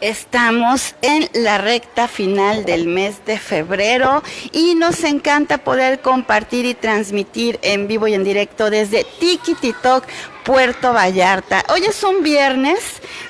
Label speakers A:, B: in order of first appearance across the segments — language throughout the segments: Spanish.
A: Estamos en la recta final del mes de febrero y nos encanta poder compartir y transmitir en vivo y en directo desde Tiki Puerto Vallarta. Hoy es un viernes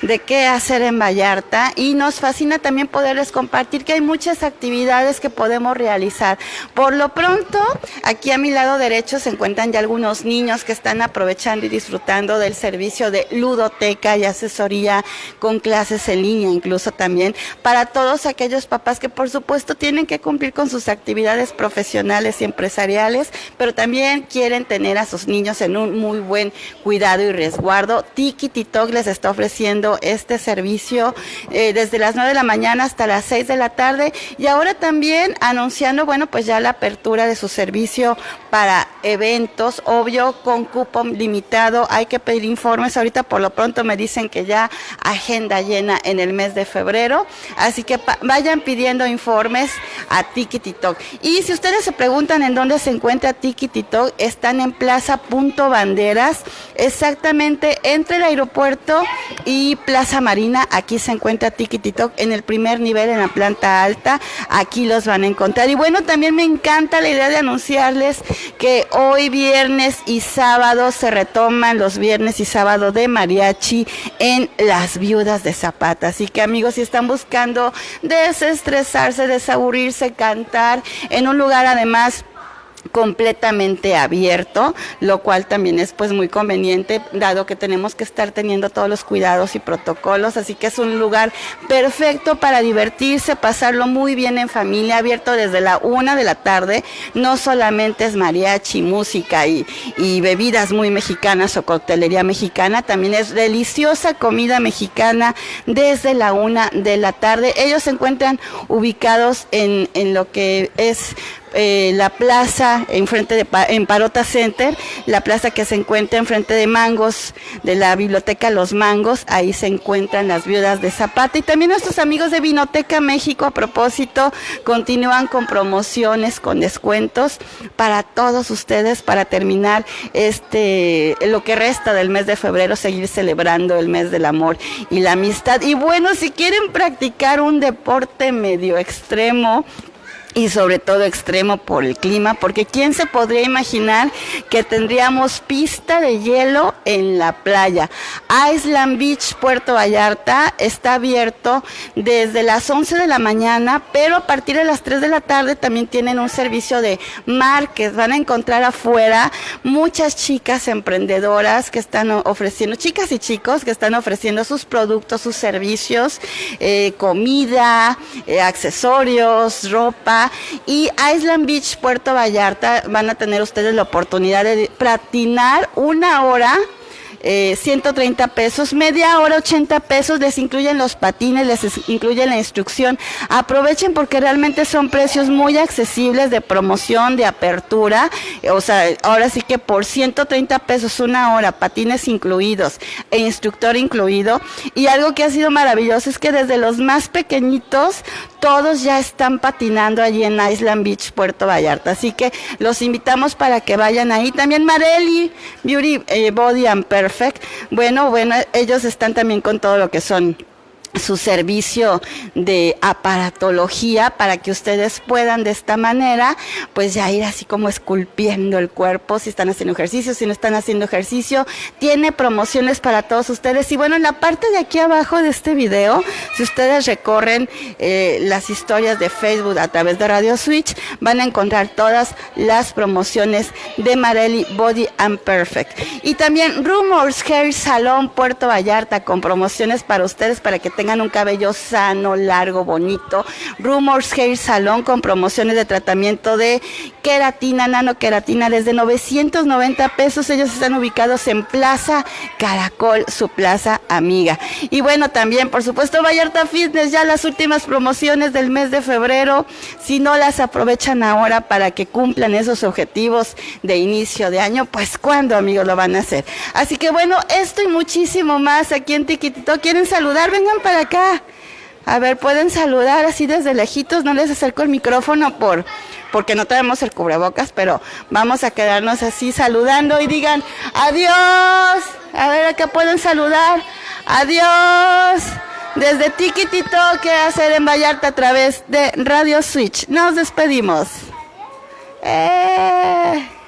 A: de qué hacer en Vallarta y nos fascina también poderles compartir que hay muchas actividades que podemos realizar. Por lo pronto, aquí a mi lado derecho se encuentran ya algunos niños que están aprovechando y disfrutando del servicio de ludoteca y asesoría con clases en línea, incluso también para todos aquellos papás que por supuesto tienen que cumplir con sus actividades profesionales y empresariales, pero también quieren tener a sus niños en un muy buen cuidado y resguardo. Tiki Titok les está ofreciendo este servicio eh, desde las 9 de la mañana hasta las 6 de la tarde y ahora también anunciando, bueno, pues ya la apertura de su servicio para eventos, obvio, con cupo limitado. Hay que pedir informes. Ahorita por lo pronto me dicen que ya agenda llena en el mes de febrero. Así que vayan pidiendo informes a Tiki Titok. Y si ustedes se preguntan en dónde se encuentra Tiki Titok, están en Plaza Punto Banderas exactamente entre el aeropuerto y Plaza Marina. Aquí se encuentra Tiki Titok en el primer nivel, en la planta alta. Aquí los van a encontrar. Y bueno, también me encanta la idea de anunciarles que hoy viernes y sábado se retoman los viernes y sábado de mariachi en las viudas de Zapata. Así que amigos, si están buscando desestresarse, desaburrirse, cantar en un lugar además completamente abierto, lo cual también es pues muy conveniente dado que tenemos que estar teniendo todos los cuidados y protocolos, así que es un lugar perfecto para divertirse, pasarlo muy bien en familia, abierto desde la una de la tarde, no solamente es mariachi, música y, y bebidas muy mexicanas o coctelería mexicana, también es deliciosa comida mexicana desde la una de la tarde. Ellos se encuentran ubicados en, en lo que es eh, la plaza enfrente de en Parota Center, la plaza que se encuentra enfrente de Mangos, de la biblioteca Los Mangos, ahí se encuentran las viudas de Zapata. Y también nuestros amigos de Vinoteca México a propósito continúan con promociones, con descuentos para todos ustedes para terminar este lo que resta del mes de febrero seguir celebrando el mes del amor y la amistad. Y bueno si quieren practicar un deporte medio extremo y sobre todo extremo por el clima, porque ¿quién se podría imaginar que tendríamos pista de hielo en la playa? Island Beach, Puerto Vallarta, está abierto desde las 11 de la mañana, pero a partir de las 3 de la tarde también tienen un servicio de mar que van a encontrar afuera muchas chicas emprendedoras que están ofreciendo, chicas y chicos que están ofreciendo sus productos, sus servicios, eh, comida, eh, accesorios, ropa, y Island Beach, Puerto Vallarta, van a tener ustedes la oportunidad de patinar una hora 130 eh, pesos, media hora 80 pesos, les incluyen los patines, les incluyen la instrucción. Aprovechen porque realmente son precios muy accesibles de promoción, de apertura. O sea, ahora sí que por 130 pesos una hora, patines incluidos e instructor incluido. Y algo que ha sido maravilloso es que desde los más pequeñitos, todos ya están patinando allí en Island Beach, Puerto Vallarta. Así que los invitamos para que vayan ahí. También Marelli, Beauty eh, Body and Perfect. Bueno, bueno, ellos están también con todo lo que son su servicio de aparatología para que ustedes puedan de esta manera pues ya ir así como esculpiendo el cuerpo si están haciendo ejercicio, si no están haciendo ejercicio, tiene promociones para todos ustedes. Y bueno en la parte de aquí abajo de este video si ustedes recorren eh, las historias de Facebook a través de Radio Switch van a encontrar todas las promociones de Marelli Body and Perfect. Y también Rumors Hair Salon Puerto Vallarta con promociones para ustedes para que un cabello sano, largo, bonito. Rumors Hair Salon con promociones de tratamiento de queratina, nanoqueratina desde 990 pesos. Ellos están ubicados en Plaza Caracol, su plaza amiga. Y bueno, también, por supuesto, Vallarta Fitness, ya las últimas promociones del mes de febrero. Si no las aprovechan ahora para que cumplan esos objetivos de inicio de año, pues cuando, amigos, lo van a hacer. Así que bueno, esto y muchísimo más aquí en Tiquitito. ¿Quieren saludar? Vengan acá. A ver, pueden saludar así desde lejitos, no les acerco el micrófono por porque no tenemos el cubrebocas, pero vamos a quedarnos así saludando y digan adiós. A ver, acá pueden saludar. Adiós. desde Tiquitito que hacer en Vallarta a través de Radio Switch. Nos despedimos. ¡Eh!